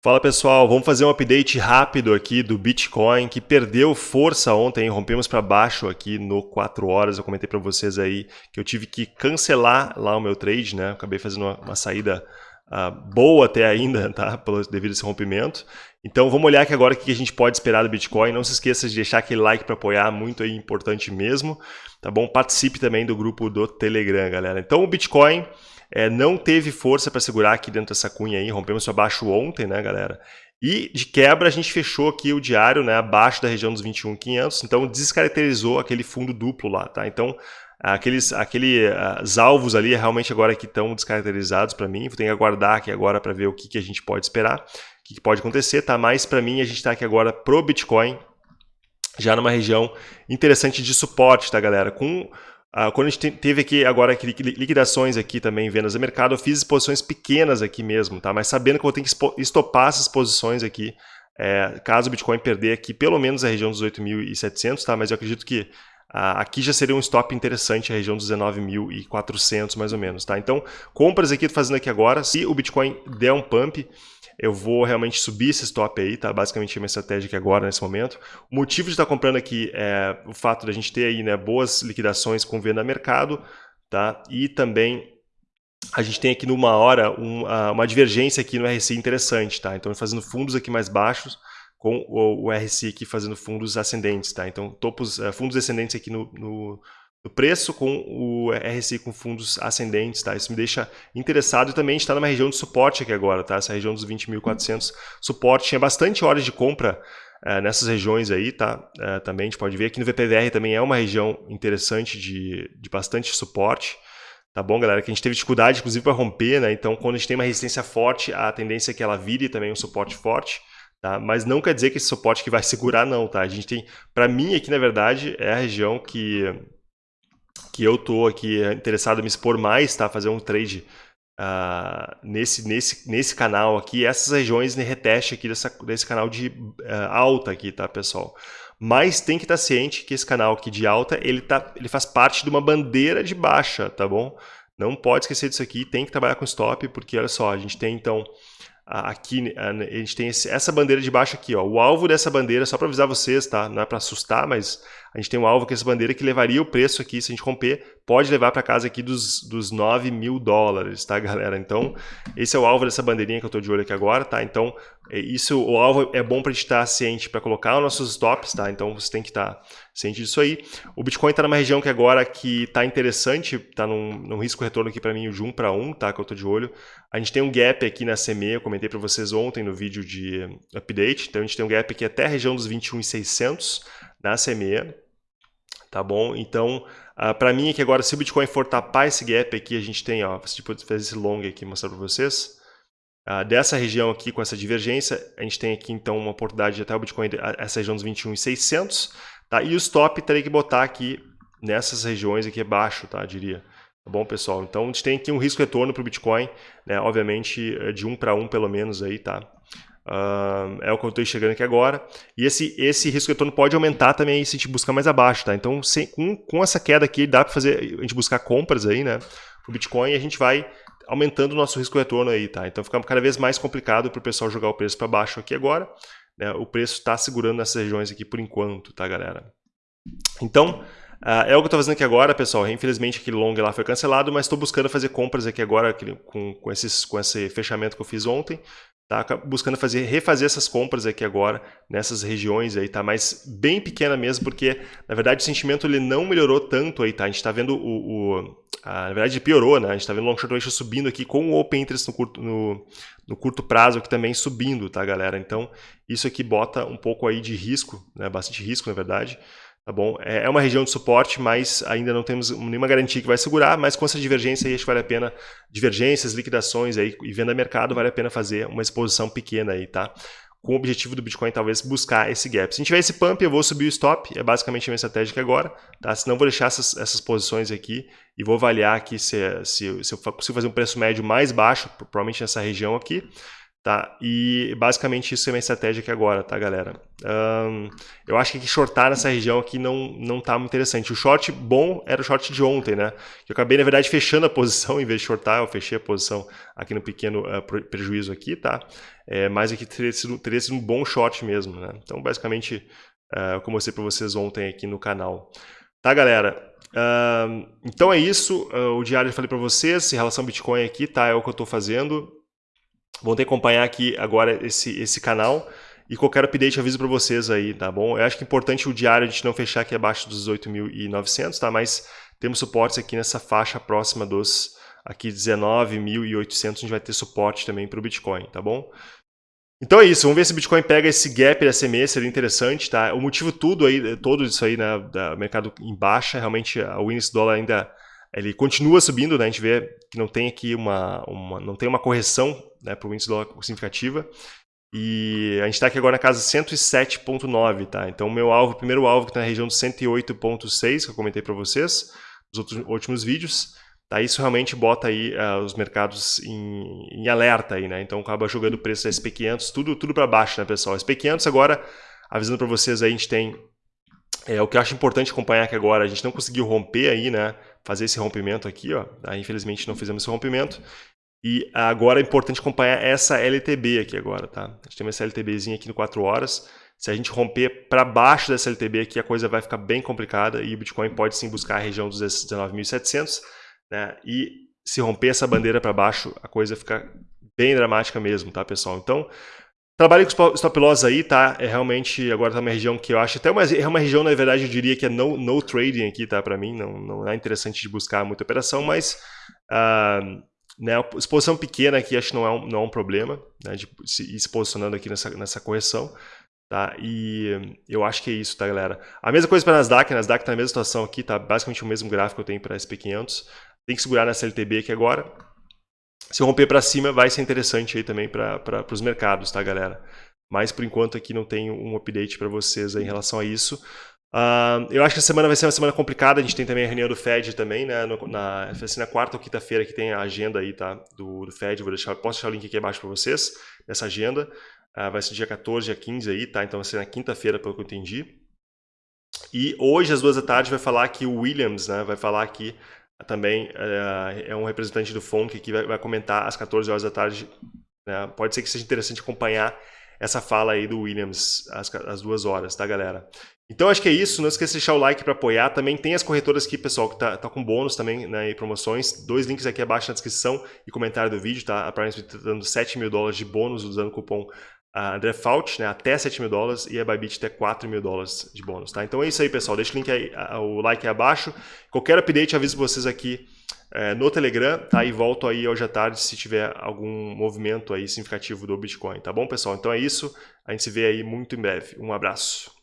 Fala pessoal, vamos fazer um update rápido aqui do Bitcoin que perdeu força ontem, rompemos para baixo aqui no 4 horas. Eu comentei para vocês aí que eu tive que cancelar lá o meu trade, né? Acabei fazendo uma, uma saída uh, boa até ainda, tá? Pelo, devido a esse rompimento. Então vamos olhar aqui agora o que a gente pode esperar do Bitcoin. Não se esqueça de deixar aquele like para apoiar, muito aí importante mesmo, tá bom? Participe também do grupo do Telegram, galera. Então o Bitcoin é, não teve força para segurar aqui dentro dessa cunha aí, rompemos para baixo ontem, né, galera? E de quebra a gente fechou aqui o diário, né, abaixo da região dos 21.500, então descaracterizou aquele fundo duplo lá, tá? Então aqueles aquele, os alvos ali realmente agora que estão descaracterizados para mim, vou ter que aguardar aqui agora para ver o que, que a gente pode esperar, o que, que pode acontecer, tá? Mas para mim a gente está aqui agora pro Bitcoin, já numa região interessante de suporte, tá, galera? Com Uh, quando a gente teve aqui agora liquidações aqui também, vendas de mercado, eu fiz exposições pequenas aqui mesmo, tá? Mas sabendo que eu vou ter que estopar essas posições aqui, é, caso o Bitcoin perder aqui pelo menos a região dos 8.700, tá? Mas eu acredito que uh, aqui já seria um stop interessante, a região dos 19.400 mais ou menos, tá? Então, compras aqui, tô fazendo aqui agora, se o Bitcoin der um pump, eu vou realmente subir esse stop aí, tá? Basicamente a minha estratégia aqui agora, nesse momento. O motivo de estar comprando aqui é o fato de a gente ter aí né, boas liquidações com venda a mercado, tá? E também a gente tem aqui numa hora um, uma divergência aqui no RSI interessante, tá? Então fazendo fundos aqui mais baixos, com o, o RSI aqui fazendo fundos ascendentes, tá? Então topos, uh, fundos ascendentes aqui no, no preço com o RSI com fundos ascendentes, tá? Isso me deixa interessado e também está numa região de suporte aqui agora, tá? Essa região dos 20.400 suporte, tinha bastante horas de compra é, nessas regiões aí, tá? É, também a gente pode ver aqui no VPVR também é uma região interessante de, de bastante suporte, tá bom, galera? Que a gente teve dificuldade, inclusive, para romper, né? Então, quando a gente tem uma resistência forte, a tendência é que ela vire também um suporte forte, Tá? Mas não quer dizer que esse suporte que vai segurar, não, tá? A gente tem, para mim aqui, na verdade, é a região que que eu tô aqui interessado em me expor mais, tá? Fazer um trade uh, nesse, nesse, nesse canal aqui, essas regiões de reteste aqui dessa, desse canal de uh, alta aqui, tá, pessoal? Mas tem que estar ciente que esse canal aqui de alta, ele, tá, ele faz parte de uma bandeira de baixa, tá bom? Não pode esquecer disso aqui, tem que trabalhar com stop, porque olha só, a gente tem então aqui a gente tem esse, essa bandeira de baixo aqui, ó. O alvo dessa bandeira, só para avisar vocês, tá? Não é para assustar, mas a gente tem um alvo que é essa bandeira que levaria o preço aqui, se a gente romper, pode levar para casa aqui dos, dos 9 mil dólares, tá, galera? Então, esse é o alvo dessa bandeirinha que eu estou de olho aqui agora, tá? Então, é isso, o alvo é bom para a gente estar ciente para colocar os nossos stops, tá? Então, você tem que estar ciente disso aí. O Bitcoin está numa região que agora que está interessante, está num, num risco retorno aqui para mim de 1 para 1, tá? Que eu estou de olho. A gente tem um gap aqui na CME, eu comentei para vocês ontem no vídeo de update. Então, a gente tem um gap aqui até a região dos 21,600 na CME, tá bom? Então, uh, para mim aqui agora, se o Bitcoin for tapar esse gap aqui, a gente tem, ó, tipo, fazer esse long aqui, mostrar para vocês. Uh, dessa região aqui, com essa divergência, a gente tem aqui então uma oportunidade de até o Bitcoin, essa região dos 21,600, tá? E o stop teria que botar aqui nessas regiões aqui abaixo, tá? Diria. Tá bom, pessoal? Então, a gente tem aqui um risco retorno para o Bitcoin, né? Obviamente, é de um para um pelo menos aí, tá? Uh, é o que eu estou enxergando aqui agora. E esse, esse risco retorno pode aumentar também se a gente buscar mais abaixo, tá? Então, sem, com, com essa queda aqui, dá para fazer a gente buscar compras aí, né? O Bitcoin e a gente vai aumentando o nosso risco retorno aí, tá? Então, fica cada vez mais complicado para o pessoal jogar o preço para baixo aqui agora. Né? O preço está segurando nessas regiões aqui por enquanto, tá, galera? Então, Uh, é o que eu estou fazendo aqui agora, pessoal. Infelizmente aquele long lá foi cancelado, mas estou buscando fazer compras aqui agora com, com, esses, com esse fechamento que eu fiz ontem. Tá buscando fazer, refazer essas compras aqui agora, nessas regiões aí, tá? Mas bem pequena mesmo, porque na verdade o sentimento ele não melhorou tanto aí, tá? A gente está vendo o, o a, na verdade piorou, né? A gente está vendo o long short ratio subindo aqui com o open interest no curto, no, no curto prazo aqui também subindo, tá, galera? Então isso aqui bota um pouco aí de risco, né? Bastante risco, na verdade. Tá bom? É, é uma região de suporte, mas ainda não temos nenhuma garantia que vai segurar, mas com essa divergência aí acho que vale a pena, divergências, liquidações aí e venda mercado, vale a pena fazer uma exposição pequena aí, tá? Com o objetivo do Bitcoin talvez buscar esse gap. Se a tiver esse pump, eu vou subir o stop, é basicamente a minha estratégia agora, tá? Senão vou deixar essas, essas posições aqui e vou avaliar aqui se, se, se eu consigo fazer um preço médio mais baixo, provavelmente nessa região aqui, Tá? E basicamente isso é minha estratégia aqui agora, tá, galera? Um, eu acho que shortar nessa região aqui não, não tá muito interessante. O short bom era o short de ontem, né? Eu acabei, na verdade, fechando a posição em vez de shortar, eu fechei a posição aqui no pequeno uh, prejuízo aqui, tá? É, mas aqui teria sido, teria sido um bom short mesmo, né? Então, basicamente, uh, eu mostrei para vocês ontem aqui no canal. Tá, galera? Uh, então é isso. Uh, o diário eu falei para vocês em relação ao Bitcoin aqui, tá? É o que eu estou fazendo. Vão ter que acompanhar aqui agora esse, esse canal. E qualquer update aviso para vocês aí, tá bom? Eu acho que é importante o diário a gente não fechar aqui abaixo dos 18.900, tá? Mas temos suportes aqui nessa faixa próxima dos aqui 19.800, a gente vai ter suporte também para o Bitcoin, tá bom? Então é isso, vamos ver se o Bitcoin pega esse gap da CME, seria interessante, tá? O motivo tudo aí, todo isso aí, né, da mercado em baixa, realmente o índice dólar ainda ele continua subindo, né? A gente vê que não tem aqui uma, uma não tem uma correção né, para o índice dólar significativa. E a gente está aqui agora na casa 107.9, tá? Então o meu alvo, o primeiro alvo que está na região de 108.6, que eu comentei para vocês nos outros, últimos vídeos, tá? Isso realmente bota aí uh, os mercados em, em, alerta aí, né? Então acaba jogando o preço da SP500, tudo, tudo para baixo, né, pessoal? SP500 agora, avisando para vocês aí, a gente tem é, o que eu acho importante acompanhar aqui agora, a gente não conseguiu romper aí, né? Fazer esse rompimento aqui, ó. Tá? Infelizmente não fizemos esse rompimento. E agora é importante acompanhar essa LTB aqui agora, tá? A gente tem essa LTBzinha aqui no 4 horas. Se a gente romper para baixo dessa LTB aqui, a coisa vai ficar bem complicada e o Bitcoin pode sim buscar a região dos 19.700, né? E se romper essa bandeira para baixo, a coisa fica bem dramática mesmo, tá, pessoal? Então, trabalhe com stop loss aí, tá? É realmente, agora tá uma região que eu acho até uma, é uma região, na verdade, eu diria que é no, no trading aqui, tá? Para mim, não, não é interessante de buscar muita operação, mas... Uh, né, exposição pequena aqui acho que não é um, não é um problema, né, de se, ir se posicionando aqui nessa, nessa correção. Tá? E eu acho que é isso, tá, galera? A mesma coisa para Nasdaq, Nasdaq está na mesma situação aqui, tá basicamente o mesmo gráfico que eu tenho para a SP500. Tem que segurar nessa LTB aqui agora. Se romper para cima, vai ser interessante aí também para os mercados, tá, galera? Mas por enquanto aqui não tenho um update para vocês em relação a isso. Uh, eu acho que a semana vai ser uma semana complicada, a gente tem também a reunião do Fed também, né, no, na, assim, na quarta ou quinta-feira que tem a agenda aí, tá, do, do Fed, vou deixar, posso deixar o link aqui abaixo para vocês, dessa agenda, uh, vai ser dia 14, dia 15 aí, tá, então vai ser na quinta-feira, pelo que eu entendi. E hoje, às duas da tarde, vai falar que o Williams, né, vai falar aqui também, uh, é um representante do FONC que vai, vai, comentar às 14 horas da tarde, né, pode ser que seja interessante acompanhar essa fala aí do Williams às, às duas horas, tá, galera? Então acho que é isso, não esqueça de deixar o like para apoiar, também tem as corretoras aqui, pessoal, que tá, tá com bônus também né, e promoções, dois links aqui abaixo na descrição e comentário do vídeo, tá? A Prime está dando 7 mil dólares de bônus usando o cupom uh, André Fault, né, até 7 mil dólares e a Bybit até 4 mil dólares de bônus, tá? Então é isso aí, pessoal, deixa o link aí, o like aí abaixo, qualquer update aviso vocês aqui é, no Telegram, tá? E volto aí hoje à tarde se tiver algum movimento aí significativo do Bitcoin, tá bom, pessoal? Então é isso, a gente se vê aí muito em breve, um abraço.